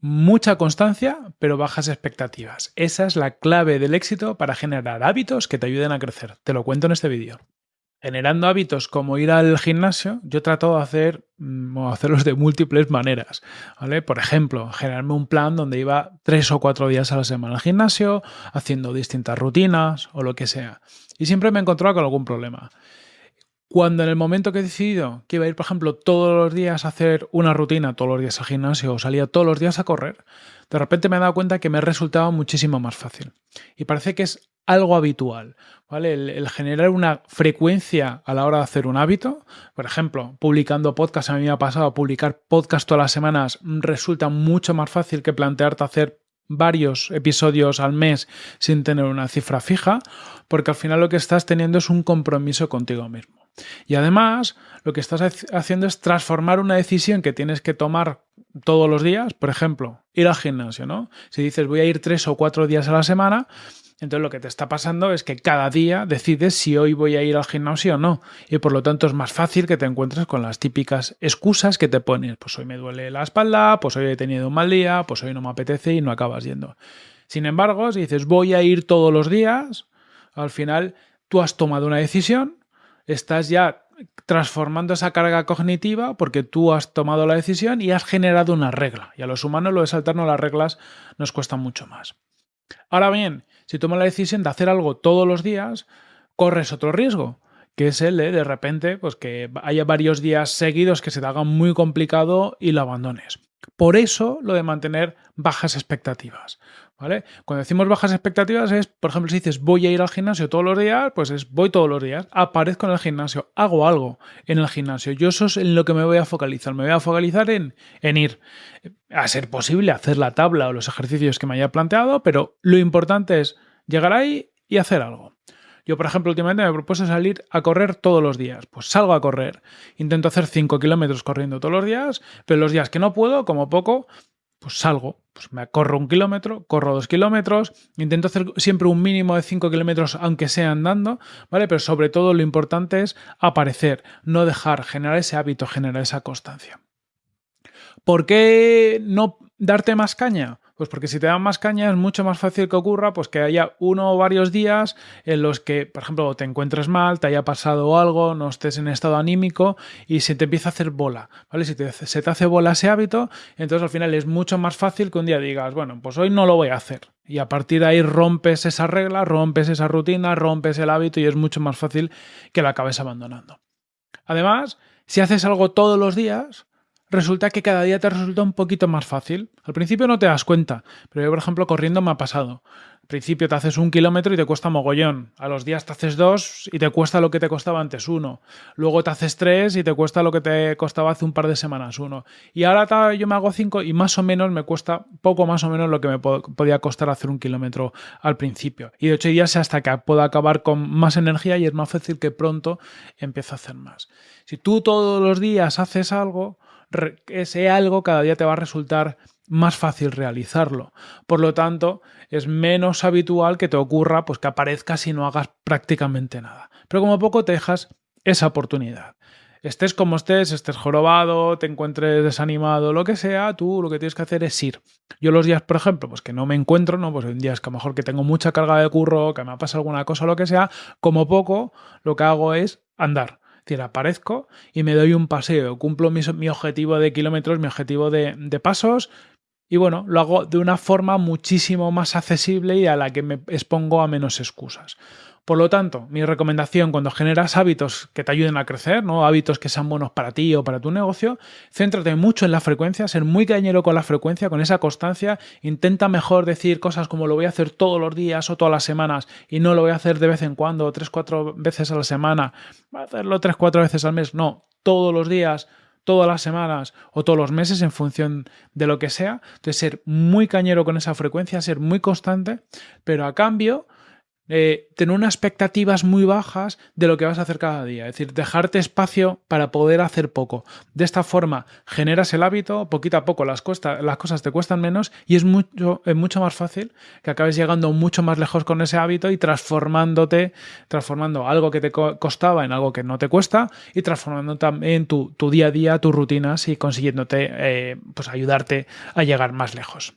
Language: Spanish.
mucha constancia, pero bajas expectativas. Esa es la clave del éxito para generar hábitos que te ayuden a crecer. Te lo cuento en este vídeo. Generando hábitos como ir al gimnasio, yo trato de hacer mm, hacerlos de múltiples maneras. Por ejemplo, generarme un plan donde iba tres o cuatro días a la semana al gimnasio, haciendo distintas rutinas o lo que sea. Y siempre me he encontrado con algún problema. Cuando en el momento que he decidido que iba a ir, por ejemplo, todos los días a hacer una rutina, todos los días al gimnasio o salía todos los días a correr, de repente me he dado cuenta que me resultaba muchísimo más fácil. Y parece que es algo habitual, ¿vale? El, generar una frecuencia a la hora de hacer un hábito, por ejemplo, publicando podcast, a mí me ha pasado, publicar podcast todas las semanas resulta mucho más fácil que plantearte hacer varios episodios al mes sin tener una cifra fija, porque al final lo que estás teniendo es un compromiso contigo mismo. Y además, lo que estás haciendo es transformar una decisión que tienes que tomar todos los días, por ejemplo, ir al gimnasio, ¿no? Si dices voy a ir tres o cuatro días a la semana, entonces lo que te está pasando es que cada día decides si hoy voy a ir al gimnasio o no. Y por lo tanto es más fácil que te encuentres con las típicas excusas que te pones. Pues hoy me duele la espalda, pues hoy he tenido un mal día, pues hoy no me apetece y no acabas yendo. Sin embargo, si dices voy a ir todos los días, al final tú has tomado una decisión estás ya transformando esa carga cognitiva porque tú has tomado la decisión y has generado una regla. Y a los humanos lo de saltarnos las reglas nos cuesta mucho más. Ahora bien, si tomas la decisión de hacer algo todos los días, corres otro riesgo, que es el de de repente pues que haya varios días seguidos que se te haga muy complicado y lo abandones. Por eso lo de mantener bajas expectativas. ¿Vale? Cuando decimos bajas expectativas es, por ejemplo, si dices voy a ir al gimnasio todos los días, pues es voy todos los días, aparezco en el gimnasio, hago algo en el gimnasio. Yo eso es en lo que me voy a focalizar. Me voy a focalizar en, en ir. A ser posible hacer la tabla o los ejercicios que me haya planteado, pero lo importante es llegar ahí y hacer algo. Yo, por ejemplo, últimamente me propuse salir a correr todos los días. Pues salgo a correr. Intento hacer 5 kilómetros corriendo todos los días, pero los días que no puedo, como poco, pues salgo. Pues me corro un kilómetro, corro dos kilómetros, intento hacer siempre un mínimo de 5 kilómetros, aunque sea andando, ¿vale? Pero sobre todo lo importante es aparecer, no dejar, generar ese hábito, generar esa constancia. ¿Por qué no darte más caña? Pues porque si te dan más caña es mucho más fácil que ocurra pues que haya uno o varios días en los que, por ejemplo, te encuentres mal, te haya pasado algo, no estés en estado anímico y se te empieza a hacer bola, ¿vale? Si se te hace bola ese hábito, entonces al final es mucho más fácil que un día digas, bueno, pues hoy no lo voy a hacer. Y a partir de ahí rompes esa regla, rompes esa rutina, rompes el hábito y es mucho más fácil que lo acabes abandonando. Además, si haces algo todos los días, resulta que cada día te resulta un poquito más fácil. Al principio no te das cuenta, pero yo, por ejemplo, corriendo me ha pasado. Al principio te haces un kilómetro y te cuesta mogollón. A los días te haces dos y te cuesta lo que te costaba antes uno. Luego te haces tres y te cuesta lo que te costaba hace un par de semanas uno. Y ahora yo me hago cinco y más o menos me cuesta poco más o menos lo que me podía costar hacer un kilómetro al principio. Y de ocho días hasta que pueda acabar con más energía y es más fácil que pronto empiece a hacer más. Si tú todos los días haces algo, ese algo cada día te va a resultar más fácil realizarlo. Por lo tanto, es menos habitual que te ocurra pues, que aparezcas y no hagas prácticamente nada. Pero como poco te dejas esa oportunidad. Estés como estés, estés jorobado, te encuentres desanimado, lo que sea, tú lo que tienes que hacer es ir. Yo los días, por ejemplo, pues que no me encuentro, ¿no? Pues en días que a lo mejor que tengo mucha carga de curro, que me ha pasado alguna cosa lo que sea, como poco, lo que hago es andar decir, aparezco y me doy un paseo, cumplo mi, objetivo de kilómetros, mi objetivo de, de pasos y bueno, lo hago de una forma muchísimo más accesible y a la que me expongo a menos excusas. Por lo tanto, mi recomendación cuando generas hábitos que te ayuden a crecer, ¿no? hábitos que sean buenos para ti o para tu negocio, céntrate mucho en la frecuencia, ser muy cañero con la frecuencia, con esa constancia, intenta mejor decir cosas como lo voy a hacer todos los días o todas las semanas y no lo voy a hacer de vez en cuando, tres, cuatro veces a la semana, voy a hacerlo tres, cuatro veces al mes, no, todos los días, todas las semanas o todos los meses en función de lo que sea. Entonces, ser muy cañero con esa frecuencia, ser muy constante, pero a cambio eh, tener unas expectativas muy bajas de lo que vas a hacer cada día. Es decir, dejarte espacio para poder hacer poco. De esta forma generas el hábito, poquito a poco las, las cosas te cuestan menos y es mucho, es mucho más fácil que acabes llegando mucho más lejos con ese hábito y transformándote, transformando algo que te costaba en algo que no te cuesta y transformando también tu, tu día a día, tus rutinas y consiguiéndote eh, pues ayudarte a llegar más lejos.